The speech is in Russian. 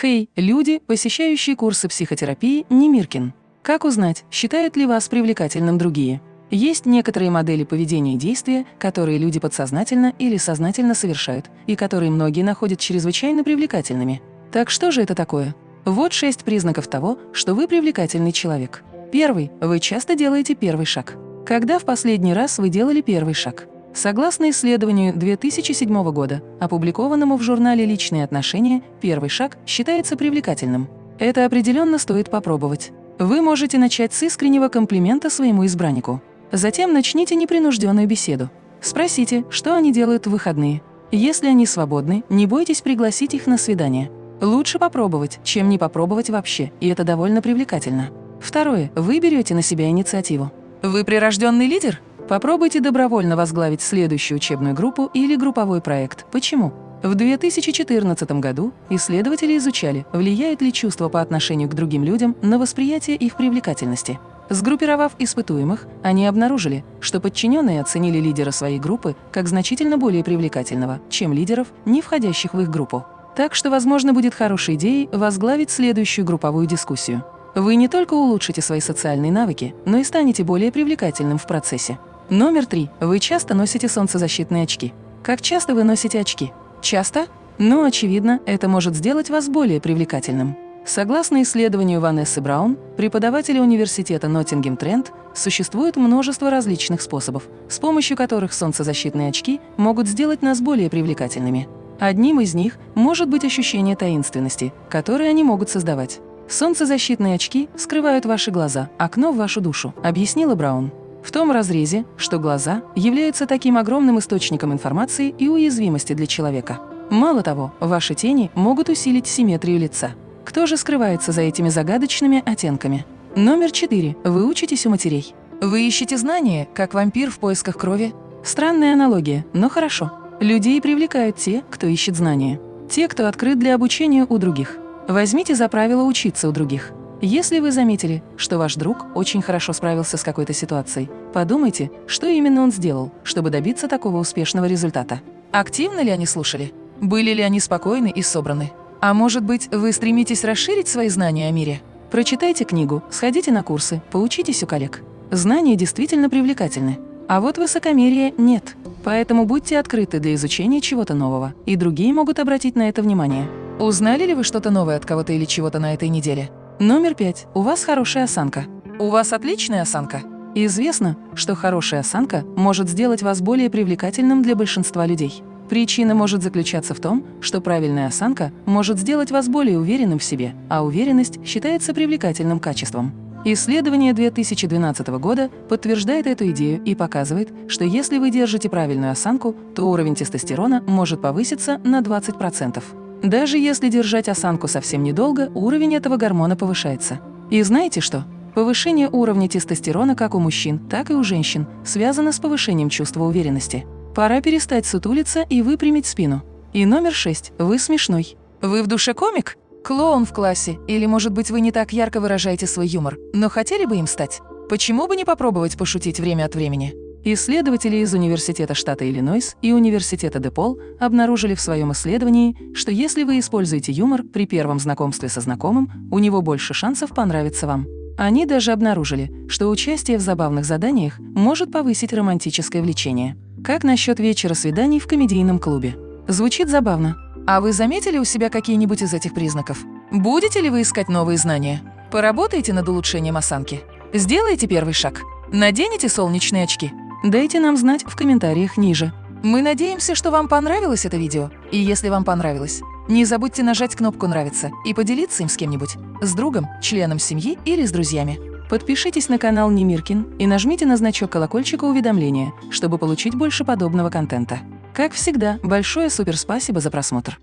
Хей, люди, посещающие курсы психотерапии Немиркин. Как узнать, считают ли вас привлекательным другие? Есть некоторые модели поведения и действия, которые люди подсознательно или сознательно совершают, и которые многие находят чрезвычайно привлекательными. Так что же это такое? Вот шесть признаков того, что вы привлекательный человек. Первый. Вы часто делаете первый шаг. Когда в последний раз вы делали первый шаг? Согласно исследованию 2007 года, опубликованному в журнале «Личные отношения», первый шаг считается привлекательным. Это определенно стоит попробовать. Вы можете начать с искреннего комплимента своему избраннику. Затем начните непринужденную беседу. Спросите, что они делают в выходные. Если они свободны, не бойтесь пригласить их на свидание. Лучше попробовать, чем не попробовать вообще, и это довольно привлекательно. Второе. Вы берете на себя инициативу. Вы прирожденный лидер? Попробуйте добровольно возглавить следующую учебную группу или групповой проект. Почему? В 2014 году исследователи изучали, влияет ли чувство по отношению к другим людям на восприятие их привлекательности. Сгруппировав испытуемых, они обнаружили, что подчиненные оценили лидера своей группы как значительно более привлекательного, чем лидеров, не входящих в их группу. Так что, возможно, будет хорошей идеей возглавить следующую групповую дискуссию. Вы не только улучшите свои социальные навыки, но и станете более привлекательным в процессе. Номер три. Вы часто носите солнцезащитные очки. Как часто вы носите очки? Часто? Ну, очевидно, это может сделать вас более привлекательным. Согласно исследованию Ванессы Браун, преподавателя университета Ноттингем Тренд, существует множество различных способов, с помощью которых солнцезащитные очки могут сделать нас более привлекательными. Одним из них может быть ощущение таинственности, которое они могут создавать. Солнцезащитные очки скрывают ваши глаза, окно в вашу душу, объяснила Браун. В том разрезе, что глаза являются таким огромным источником информации и уязвимости для человека. Мало того, ваши тени могут усилить симметрию лица. Кто же скрывается за этими загадочными оттенками? Номер четыре. Вы учитесь у матерей. Вы ищете знания, как вампир в поисках крови? Странная аналогия, но хорошо. Людей привлекают те, кто ищет знания. Те, кто открыт для обучения у других. Возьмите за правило учиться у других. Если вы заметили, что ваш друг очень хорошо справился с какой-то ситуацией, подумайте, что именно он сделал, чтобы добиться такого успешного результата. Активно ли они слушали? Были ли они спокойны и собраны? А может быть, вы стремитесь расширить свои знания о мире? Прочитайте книгу, сходите на курсы, поучитесь у коллег. Знания действительно привлекательны. А вот высокомерия нет. Поэтому будьте открыты для изучения чего-то нового, и другие могут обратить на это внимание. Узнали ли вы что-то новое от кого-то или чего-то на этой неделе? Номер пять. У вас хорошая осанка. У вас отличная осанка. Известно, что хорошая осанка может сделать вас более привлекательным для большинства людей. Причина может заключаться в том, что правильная осанка может сделать вас более уверенным в себе, а уверенность считается привлекательным качеством. Исследование 2012 года подтверждает эту идею и показывает, что если вы держите правильную осанку, то уровень тестостерона может повыситься на 20%. Даже если держать осанку совсем недолго, уровень этого гормона повышается. И знаете что? Повышение уровня тестостерона как у мужчин, так и у женщин связано с повышением чувства уверенности. Пора перестать сутулиться и выпрямить спину. И номер шесть. Вы смешной. Вы в душе комик? Клоун в классе? Или, может быть, вы не так ярко выражаете свой юмор, но хотели бы им стать? Почему бы не попробовать пошутить время от времени? Исследователи из Университета штата Иллинойс и Университета Депол обнаружили в своем исследовании, что если вы используете юмор при первом знакомстве со знакомым, у него больше шансов понравиться вам. Они даже обнаружили, что участие в забавных заданиях может повысить романтическое влечение. Как насчет вечера свиданий в комедийном клубе? Звучит забавно. А вы заметили у себя какие-нибудь из этих признаков? Будете ли вы искать новые знания? Поработаете над улучшением осанки? Сделайте первый шаг. Наденете солнечные очки? Дайте нам знать в комментариях ниже. Мы надеемся, что вам понравилось это видео. И если вам понравилось, не забудьте нажать кнопку «Нравится» и поделиться им с кем-нибудь, с другом, членом семьи или с друзьями. Подпишитесь на канал Немиркин и нажмите на значок колокольчика уведомления, чтобы получить больше подобного контента. Как всегда, большое суперспасибо за просмотр.